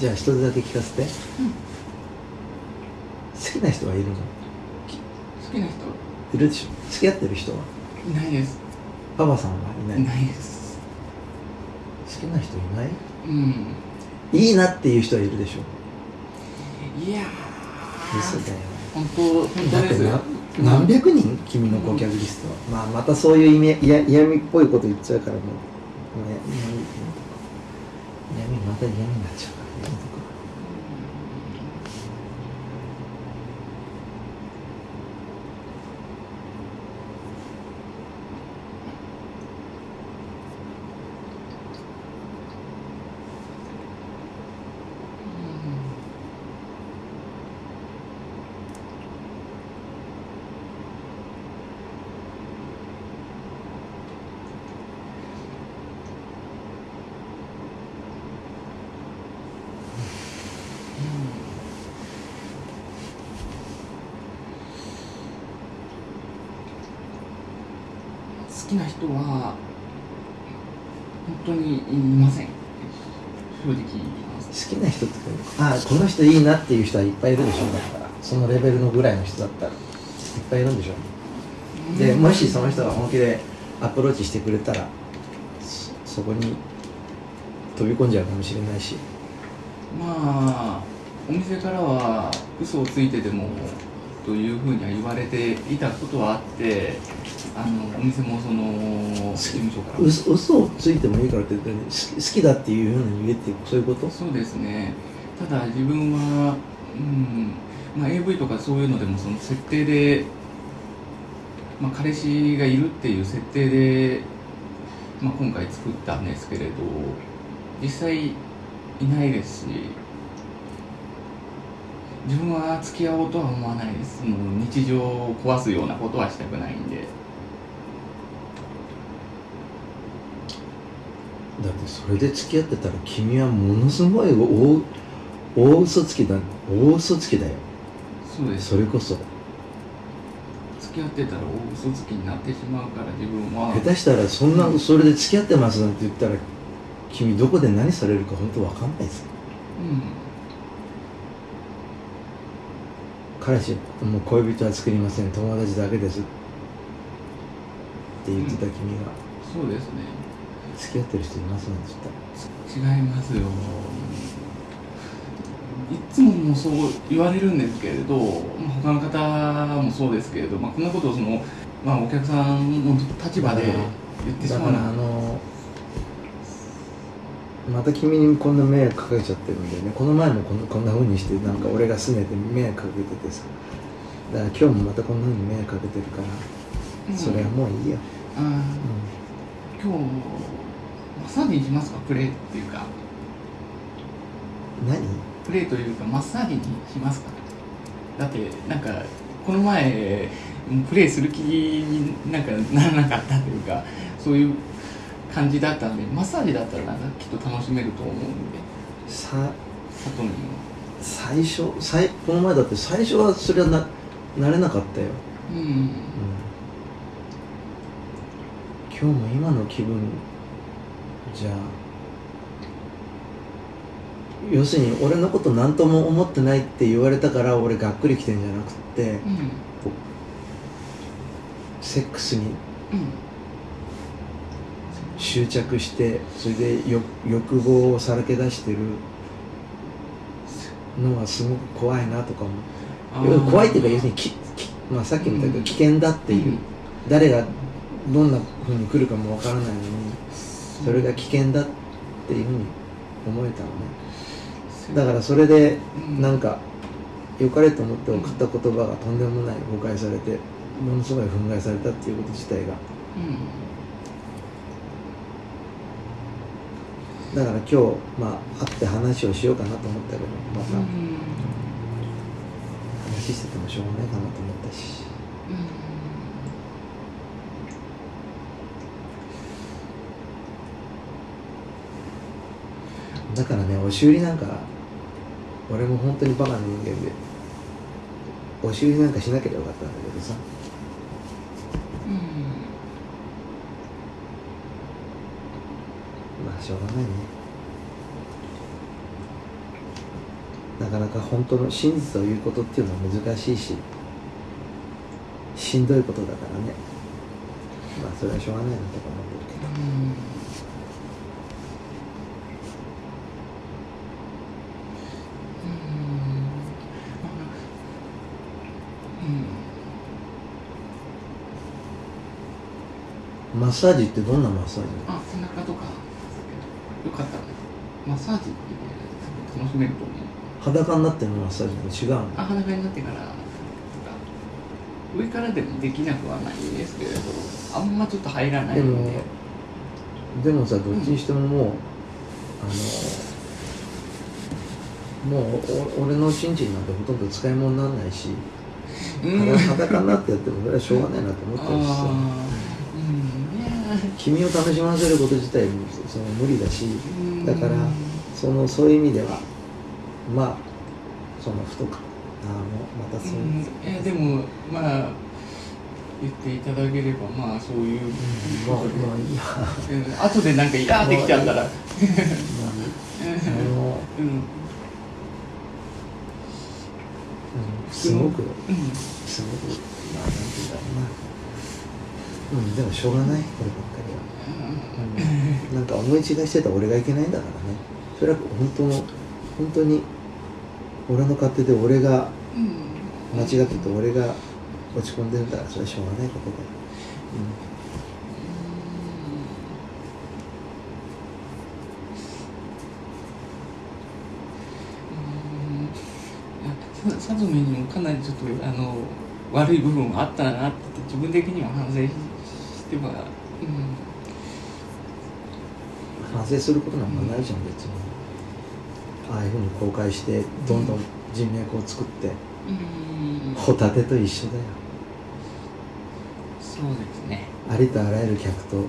じゃあ一つだけ聞かせて、好きな人はいるの？好きな人？いるでしょ。付き合ってる人は？いないです。パパさんはいない。いないです。好きな人いない？うん。いいなっていう人はいるでしょ。いや嘘だよ。本当本当ですだってな何百人？君の顧客リストは、まあまたそういう意味嫌嫌味っぽいこと言っちゃうからもう、ね、闇また闇になっちゃうからやめとくわ好きな人は本当にいません。正直言います。好きな人ってあこの人いいなっていう人はいっぱいいるでしょだから。そのレベルのぐらいの人だったらいっぱいいるんでしょ。でもしその人が本気でアプローチしてくれたらそそこに飛び込んじゃうかもしれないし。まあお店からは嘘をついてでもというふうには言われていたことはあってあのお店もその事務所から。も嘘嘘をついてもいいからって言って好き好きだっていうふうに言えってそういうこと？そうですね。ただ自分は、うんまあ、AV とかそういうのでもその設定で、まあ、彼氏がいるっていう設定で、まあ、今回作ったんですけれど実際いないですし自分は付き合おうとは思わないです。もう日常を壊すようなことはしたくないんでだってそれで付き合ってたら君はものすごい大大嘘つきだ大嘘つきだよ。そうです。それこそ。付き合ってたら大嘘つきになってしまうから自分は。下手したらそんなそれで付き合ってますなんて言ったら君どこで何されるか本当わかんないです。ようん。彼氏もう恋人は作りません。友達だけです。って言ってた君が。そうですね付き合ってる人いますなんて言った？ら違いますよ。いつももうそう言われるんですけれど、まあ、他の方もそうですけれど、まあ、こんなことをその、まあ、お客さんの立場で言ってしまうだからあのまた君にこんな迷惑かけちゃってるんだよね。この前もこんなこんな風にしてなんか俺が拗ねて迷惑かけててさ。だから今日もまたこんな風に迷惑かけてるから、うん。それはもういいよ、あー。う今日マッサージにしますか？プレーっていうか。ん、何？プレーというかマッサージにしますか？だってなんかこの前プレーする気になんかならなかったというかそういう感じだったんでマッサージだったらなんかきっと楽しめると思うんで。さ佐藤にも。最初最この前だって最初はそれはな慣れなかったよ、うん。うん、今日も今の気分じゃ要するに俺のこと何とも思ってないって言われたから俺がっくりきてんじゃなくってうん。セックスにうん。執着してそれでよ欲望をさらけ出してるのはすごく怖いなとかも怖いっていうか要するにきき、まあ、さっきも言ったけど危険だっていう、うん。誰がどんなふうに来るかもわからないのにそれが危険だっていう。ふうに思えたのねだからそれでうん。なんか良かれと思って送った言葉がとんでもない誤解されてものすごい憤慨されたっていうこと自体が。うんだから今日まあ会って話をしようかなと思ったけどまたうん。話しててもしょうがないかなと思ったしだからね押し売りなんか俺も本当にバカな人間で押し売りなんかしなければよかったんだけどさ。うん。まあしょうがないね。なかなか本当の真実を言うことっていうのは難しいししんどいことだからね。まあそれはしょうがないなとか思ってるけど。うんッサージってどんなマッサージ？あ背中とか。よかった。らマッサージって楽しめると思う。裸になってるマッサージと違うの？あ裸になってから上からでもできなくはないんですけれどあんまちょっと入らないで。ものででもさどっちにしてももう、あのもうお俺のチンチンなんてほとんど使い物にならないし、うん。裸になってやってもそれはしょうがないなと思ってるしさ。あーうんいやー君を楽しませること自体もその無理だしうんだからそのそういう意味ではまあそのふとかああもうまたそう。う、ん。いやでもまあ言っていただければまあそういう。まあことでまあいいや。うん。後でなんかイラーってきちゃったら。まああの、うん。うん、すごく。うん。すごく。まあなんていうんだろうなうんでもしょうがないこればっかりは、うん、なんか思い違いしてた俺がいけないんだからね。それは本当の本当に俺の勝手で俺が間違ってて俺が落ち込んでるんだからそれはしょうがないことだよ、うん。さずめにもかなりちょっとあの悪い部分はあったなって自分的には反省しては、うん、うん、反省することなんかないじゃん別に。ああいうふうに公開してどんどん人脈を作ってうん。ホタテと一緒だよ。そうですね。ありとあらゆる客とうん。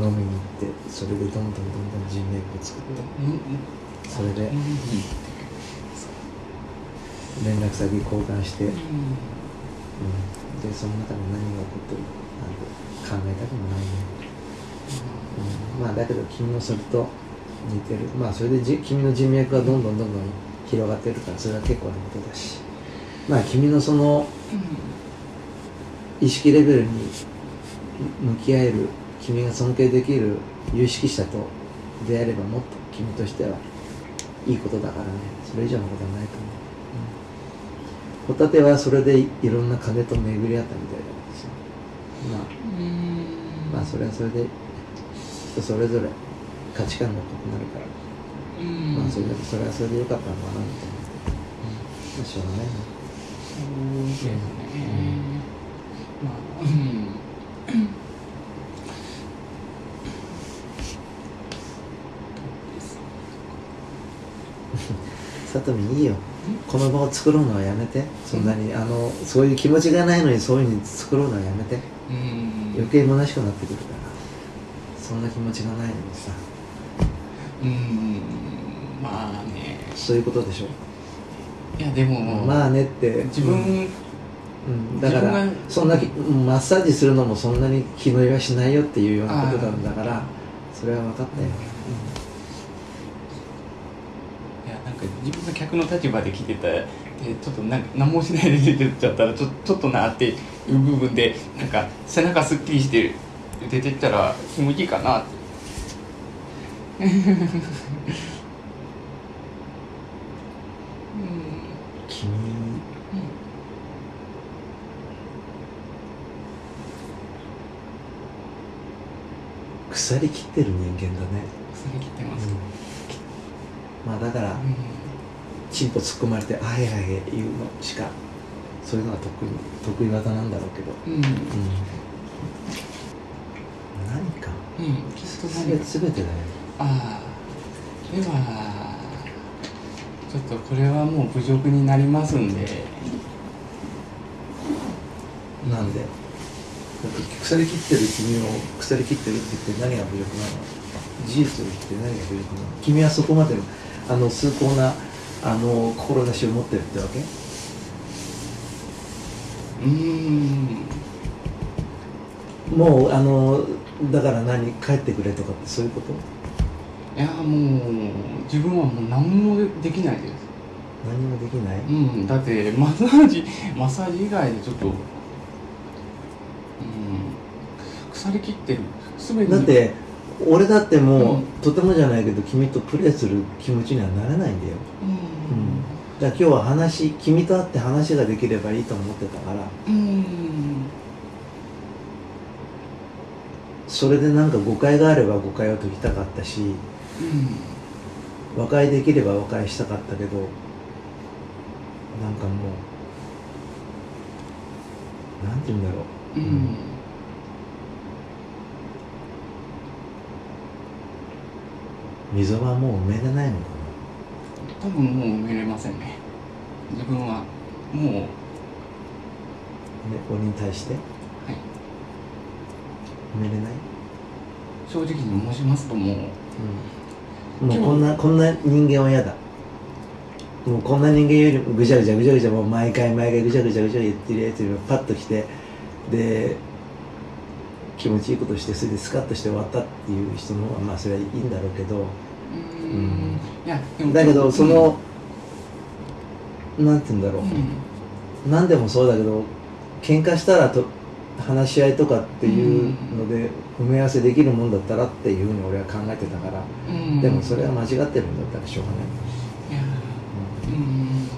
飲みに行ってそれでどんどんどんどん人脈を作って。それでうん。うん。連絡先交換して、うん、うん。でその中で何が起こってるか。なんて考えたくもないね、うん、まあだけど君もそれと似てる。まあそれでじ君の人脈がどんどんどんどん広がってるからそれは結構なことだし。まあ君のその意識レベルに向き合える君が尊敬できる有識者と出会えればもっと君としてはいいことだからね。それ以上のことはないと思う、うん、ホタテはそれでいろんな金と巡り合ったみたいだけどさ。まうん。あまあそれはそれで人それぞれ価値観が異なるから、うん。まあそれそれはそれでよかったのかなみたいな、うん、まあしょうがないな。そうですね。まあ、うん。さとみいいよ。この場を作ろうのはやめて。そんなに、あのそういう気持ちがないのにそういうふうに作ろうのはやめて。うん。余計虚しくなってくるから。そんな気持ちがないのにさ。うん。まあね。そういうことでしょ？いや、でも、まあねって。自分、うん、だからそんなきマッサージするのもそんなに気乗りはしないよっていうようなことなんだからそれは分かったよ、いや、なんか自分が客の立場で来てた、でちょっとなんか何もしないで出てっちゃったらちょちょっとなっていう部分でなんか背中すっきりして出てったら気持ちいいかなって。うん。君。腐りきってる人間だね、腐り切ってます、まあだからうんチンポ突っ込まれて「あへあへ」言うのしかそういうのが得意得意技なんだろうけど、うん、うん、何か。うん、きっとす何か。べ全てだよああ。ではちょっとこれはもう侮辱になりますんで。なんで？だって腐りきってる君を腐りきってるって言って何が侮辱なの？事実を言って何が侮辱なの？君はそこまでのあの崇高なあの志を持ってるってわけ？うーん。もうあのだから何帰ってくれとかってそういうこと？いやもう自分はもう何もできないです。何もできない、うんだってマッサージマッサージ以外でちょっとうん腐りきってる。全てだって俺だってもう、うん。とてもじゃないけど君とプレーする気持ちにはならないんだよ、ううんだ今日は話君と会って話ができればいいと思ってたから。うん。それでなんか誤解があれば誤解を解きたかったしうん。和解できれば和解したかったけどなんかもうなんて言うんだろう。うん。溝はもう埋めれないのか多分もう埋めれませんね。自分はもう。な、ね、俺に対して？はい。埋めれない、正直に申しますともう。うん、もうこんなこんな人間は嫌だ。もうこんな人間よりもぐちゃぐちゃぐちゃぐちゃもう毎回毎回ぐちゃぐちゃぐちゃ言ってるやつよりもパッと来てで気持ちいいことしてそれでスカッとして終わったっていう人の方がまあそれはいいんだろうけどうん。いやでも。だけどその、なんて言うんだろう、うん。何でもそうだけど喧嘩したらと話し合いとかっていうので埋め合わせできるもんだったらっていうふうに俺は考えてたから、うん。でもそれは間違ってるんだったらしょうがない、いや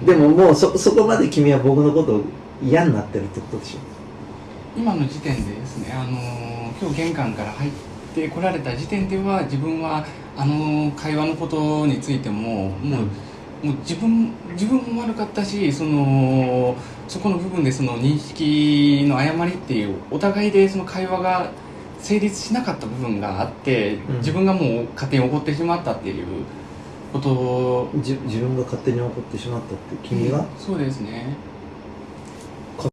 うん。でももうそそこまで君は僕のことを嫌になってるってことでしょ。今の時点でですね、あのー今日玄関から入ってこられた時点では自分はあの会話のことについてももう,、もう自分自分も悪かったしそのそこの部分でその認識の誤りっていうお互いでその会話が成立しなかった部分があって、うん。自分がもう勝手に怒ってしまったっていうこと。じ自分が勝手に怒ってしまったって君が、そうですね